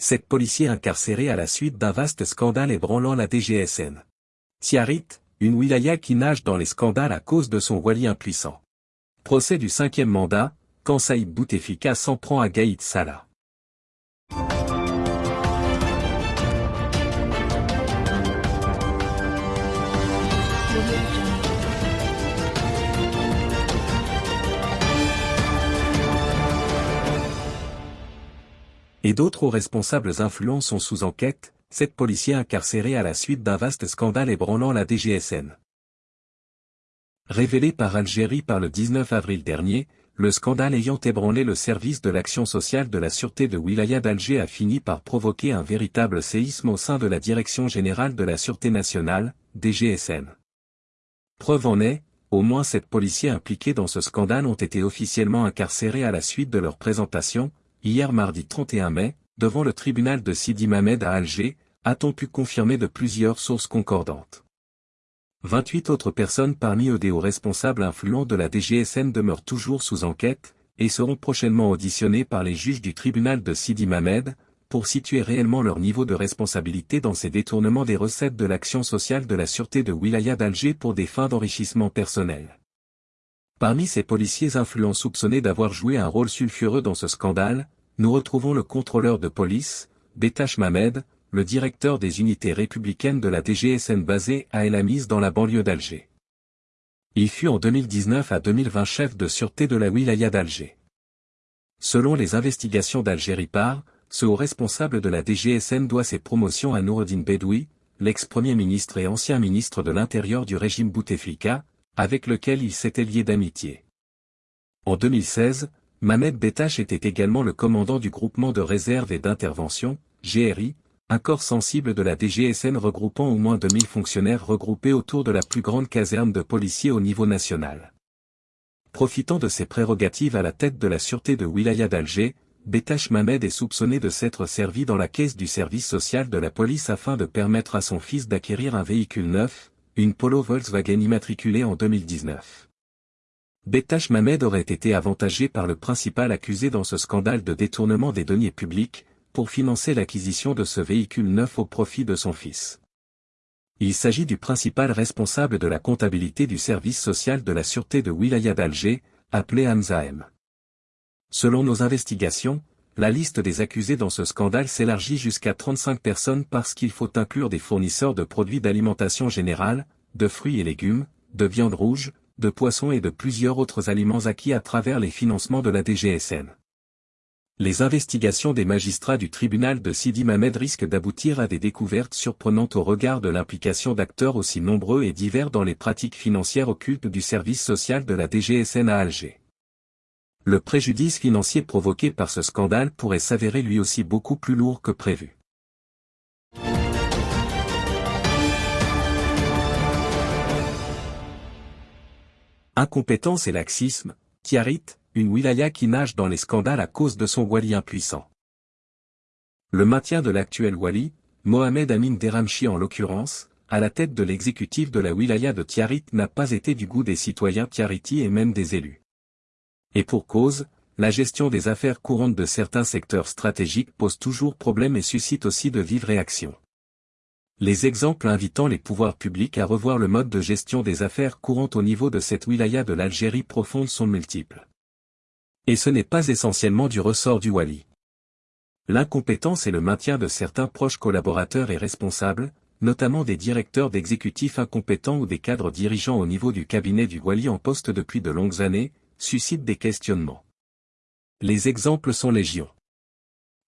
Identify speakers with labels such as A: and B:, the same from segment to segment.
A: Sept policiers incarcérés à la suite d'un vaste scandale ébranlant la DGSN. Tiarit, une wilaya qui nage dans les scandales à cause de son wali impuissant. Procès du cinquième mandat, quand Saïd s'en prend à Gaïd Salah. Et d'autres hauts responsables influents sont sous enquête, sept policiers incarcérés à la suite d'un vaste scandale ébranlant la DGSN. Révélé par Algérie par le 19 avril dernier, le scandale ayant ébranlé le service de l'action sociale de la Sûreté de Wilaya d'Alger a fini par provoquer un véritable séisme au sein de la Direction Générale de la Sûreté Nationale, DGSN. Preuve en est, au moins sept policiers impliqués dans ce scandale ont été officiellement incarcérés à la suite de leur présentation, hier mardi 31 mai, devant le tribunal de Sidi Mamed à Alger, a-t-on pu confirmer de plusieurs sources concordantes? 28 autres personnes parmi eux responsables influents de la DGSN demeurent toujours sous enquête, et seront prochainement auditionnés par les juges du tribunal de Sidi Mamed, pour situer réellement leur niveau de responsabilité dans ces détournements des recettes de l'action sociale de la sûreté de Wilaya d'Alger pour des fins d'enrichissement personnel. Parmi ces policiers influents soupçonnés d'avoir joué un rôle sulfureux dans ce scandale, nous retrouvons le contrôleur de police, Betash Mamed, le directeur des unités républicaines de la DGSN basée à El Amis dans la banlieue d'Alger. Il fut en 2019 à 2020 chef de sûreté de la wilaya d'Alger. Selon les investigations d'Algérie par, ce haut responsable de la DGSN doit ses promotions à Noureddin Bedoui, l'ex-premier ministre et ancien ministre de l'Intérieur du régime Bouteflika, avec lequel il s'était lié d'amitié. En 2016, Mamed Betache était également le commandant du groupement de réserve et d'intervention, GRI, un corps sensible de la DGSN regroupant au moins 2000 fonctionnaires regroupés autour de la plus grande caserne de policiers au niveau national. Profitant de ses prérogatives à la tête de la sûreté de Wilaya d'Alger, Betache Mamed est soupçonné de s'être servi dans la caisse du service social de la police afin de permettre à son fils d'acquérir un véhicule neuf, une Polo Volkswagen immatriculée en 2019. Betash Mamed aurait été avantagé par le principal accusé dans ce scandale de détournement des deniers publics, pour financer l'acquisition de ce véhicule neuf au profit de son fils. Il s'agit du principal responsable de la comptabilité du service social de la sûreté de Wilaya d'Alger, appelé Hamza Selon nos investigations, la liste des accusés dans ce scandale s'élargit jusqu'à 35 personnes parce qu'il faut inclure des fournisseurs de produits d'alimentation générale, de fruits et légumes, de viande rouge, de poissons et de plusieurs autres aliments acquis à travers les financements de la DGSN. Les investigations des magistrats du tribunal de Sidi Mamed risquent d'aboutir à des découvertes surprenantes au regard de l'implication d'acteurs aussi nombreux et divers dans les pratiques financières occultes du service social de la DGSN à Alger le préjudice financier provoqué par ce scandale pourrait s'avérer lui aussi beaucoup plus lourd que prévu. Incompétence et laxisme, Tiarit, une wilaya qui nage dans les scandales à cause de son wali impuissant. Le maintien de l'actuel wali, Mohamed Amin Deramchi en l'occurrence, à la tête de l'exécutif de la wilaya de Tiarit n'a pas été du goût des citoyens tiariti et même des élus. Et pour cause, la gestion des affaires courantes de certains secteurs stratégiques pose toujours problème et suscite aussi de vives réactions. Les exemples invitant les pouvoirs publics à revoir le mode de gestion des affaires courantes au niveau de cette wilaya de l'Algérie profonde sont multiples. Et ce n'est pas essentiellement du ressort du Wali. L'incompétence et le maintien de certains proches collaborateurs et responsables, notamment des directeurs d'exécutifs incompétents ou des cadres dirigeants au niveau du cabinet du Wali en poste depuis de longues années, suscite des questionnements. Les exemples sont légion.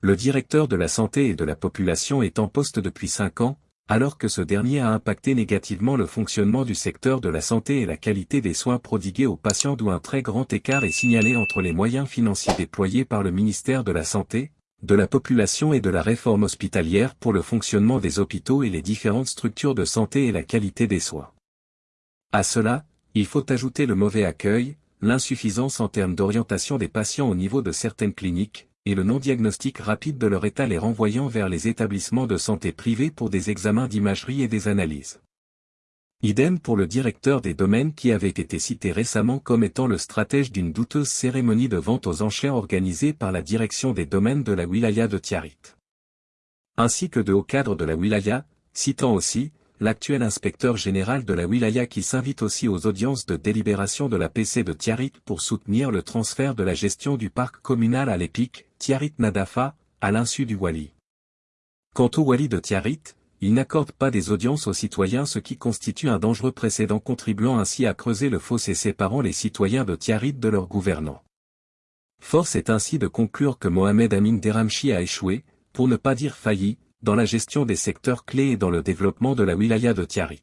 A: Le directeur de la santé et de la population est en poste depuis 5 ans, alors que ce dernier a impacté négativement le fonctionnement du secteur de la santé et la qualité des soins prodigués aux patients d'où un très grand écart est signalé entre les moyens financiers déployés par le ministère de la Santé, de la population et de la réforme hospitalière pour le fonctionnement des hôpitaux et les différentes structures de santé et la qualité des soins. À cela, il faut ajouter le mauvais accueil, l'insuffisance en termes d'orientation des patients au niveau de certaines cliniques, et le non-diagnostic rapide de leur état les renvoyant vers les établissements de santé privés pour des examens d'imagerie et des analyses. Idem pour le directeur des domaines qui avait été cité récemment comme étant le stratège d'une douteuse cérémonie de vente aux enchères organisée par la direction des domaines de la wilaya de Tiarit. ainsi que de hauts cadres de la wilaya, citant aussi, l'actuel inspecteur général de la wilaya qui s'invite aussi aux audiences de délibération de la PC de Tiarit pour soutenir le transfert de la gestion du parc communal à l'EPIC, Tiarit Nadafa, à l'insu du Wali. Quant au Wali de Tiarit, il n'accorde pas des audiences aux citoyens ce qui constitue un dangereux précédent contribuant ainsi à creuser le fossé séparant les citoyens de Tiarit de leurs gouvernants. Force est ainsi de conclure que Mohamed Amin Deramchi a échoué, pour ne pas dire failli, dans la gestion des secteurs clés et dans le développement de la wilaya de Tiarit.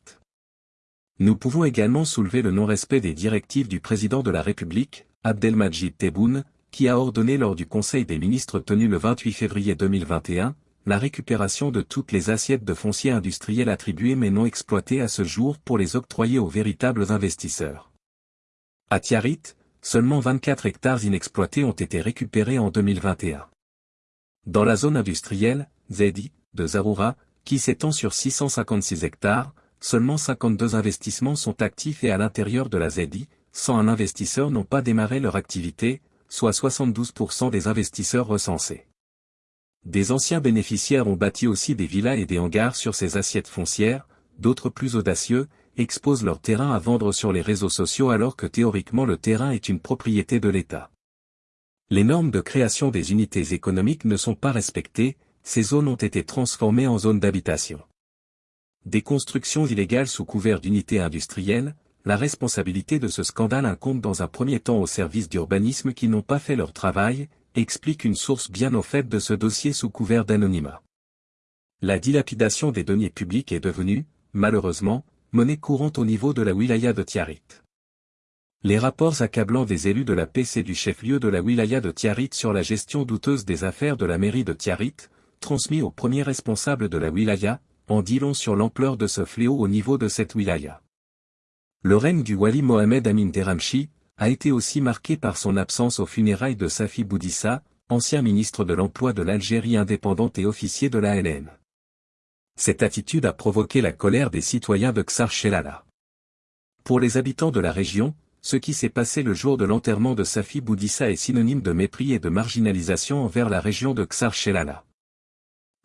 A: Nous pouvons également soulever le non-respect des directives du président de la République, Abdelmajid Tebboune, qui a ordonné lors du Conseil des ministres tenu le 28 février 2021, la récupération de toutes les assiettes de fonciers industriels attribuées mais non exploitées à ce jour pour les octroyer aux véritables investisseurs. À Tiarit, seulement 24 hectares inexploités ont été récupérés en 2021. Dans la zone industrielle, Zedi, de Zaroura, qui s'étend sur 656 hectares, seulement 52 investissements sont actifs et à l'intérieur de la ZEDI, 101 investisseurs n'ont pas démarré leur activité, soit 72% des investisseurs recensés. Des anciens bénéficiaires ont bâti aussi des villas et des hangars sur ces assiettes foncières, d'autres plus audacieux, exposent leur terrain à vendre sur les réseaux sociaux alors que théoriquement le terrain est une propriété de l'État. Les normes de création des unités économiques ne sont pas respectées, ces zones ont été transformées en zones d'habitation. Des constructions illégales sous couvert d'unités industrielles, la responsabilité de ce scandale incombe dans un premier temps aux services d'urbanisme qui n'ont pas fait leur travail, explique une source bien au fait de ce dossier sous couvert d'anonymat. La dilapidation des deniers publics est devenue, malheureusement, monnaie courante au niveau de la wilaya de Tiarit. Les rapports accablants des élus de la PC du chef-lieu de la wilaya de Tiarit sur la gestion douteuse des affaires de la mairie de Tiarit, transmis au premier responsable de la wilaya, en dit long sur l'ampleur de ce fléau au niveau de cette wilaya. Le règne du wali Mohamed Amin Deramchi, a été aussi marqué par son absence aux funérailles de Safi Boudissa, ancien ministre de l'Emploi de l'Algérie indépendante et officier de la LN. Cette attitude a provoqué la colère des citoyens de Ksar Shelala. Pour les habitants de la région, ce qui s'est passé le jour de l'enterrement de Safi Boudissa est synonyme de mépris et de marginalisation envers la région de Ksar Shelala.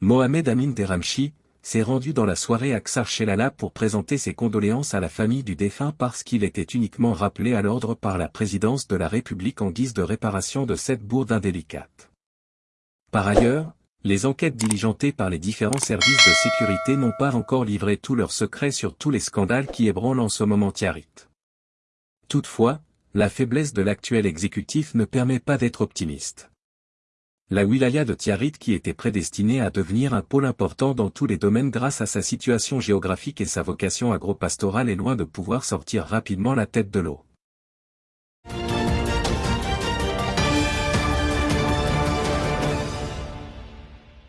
A: Mohamed Amin Deramchi, s'est rendu dans la soirée à Ksar Shelala pour présenter ses condoléances à la famille du défunt parce qu'il était uniquement rappelé à l'ordre par la présidence de la République en guise de réparation de cette bourde indélicate. Par ailleurs, les enquêtes diligentées par les différents services de sécurité n'ont pas encore livré tous leurs secrets sur tous les scandales qui ébranlent en ce moment Tiarit. Toutefois, la faiblesse de l'actuel exécutif ne permet pas d'être optimiste. La wilaya de Tiarit qui était prédestinée à devenir un pôle important dans tous les domaines grâce à sa situation géographique et sa vocation agro-pastorale est loin de pouvoir sortir rapidement la tête de l'eau.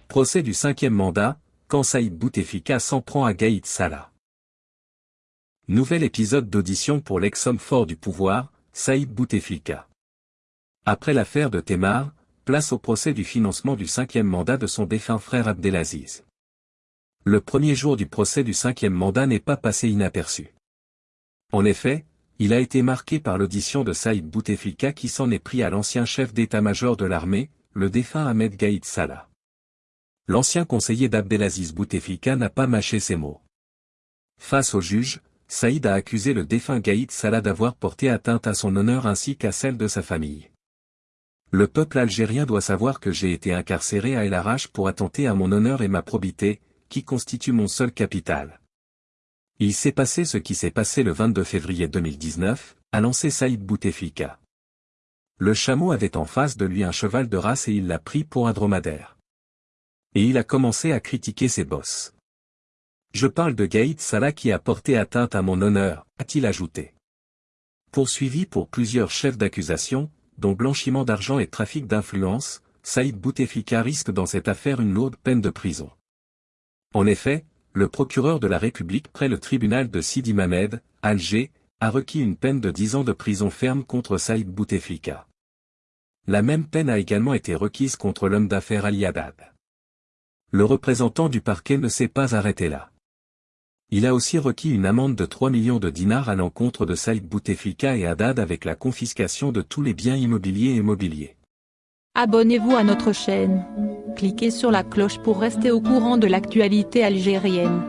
A: Procès du cinquième mandat, quand Saïd Bouteflika s'en prend à Gaïd Salah. Nouvel épisode d'audition pour l'ex-homme fort du pouvoir, Saïd Bouteflika. Après l'affaire de Temar, place au procès du financement du cinquième mandat de son défunt frère Abdelaziz. Le premier jour du procès du cinquième mandat n'est pas passé inaperçu. En effet, il a été marqué par l'audition de Saïd Bouteflika qui s'en est pris à l'ancien chef d'état-major de l'armée, le défunt Ahmed Gaïd Salah. L'ancien conseiller d'Abdelaziz Bouteflika n'a pas mâché ses mots. Face au juge, Saïd a accusé le défunt Gaïd Salah d'avoir porté atteinte à son honneur ainsi qu'à celle de sa famille. Le peuple algérien doit savoir que j'ai été incarcéré à El Arach pour attenter à mon honneur et ma probité, qui constituent mon seul capital. Il s'est passé ce qui s'est passé le 22 février 2019, a lancé Saïd Bouteflika. Le chameau avait en face de lui un cheval de race et il l'a pris pour un dromadaire. Et il a commencé à critiquer ses bosses. Je parle de Gaïd Salah qui a porté atteinte à mon honneur, a-t-il ajouté. Poursuivi pour plusieurs chefs d'accusation, dont blanchiment d'argent et trafic d'influence, Saïd Bouteflika risque dans cette affaire une lourde peine de prison. En effet, le procureur de la République près le tribunal de Sidi Mamed, Alger, a requis une peine de 10 ans de prison ferme contre Saïd Bouteflika. La même peine a également été requise contre l'homme d'affaires Ali Haddad. Le représentant du parquet ne s'est pas arrêté là. Il a aussi requis une amende de 3 millions de dinars à l'encontre de Saïd Bouteflika et Haddad avec la confiscation de tous les biens immobiliers et mobiliers.
B: Abonnez-vous à notre chaîne. Cliquez sur la cloche pour rester au courant de l'actualité algérienne.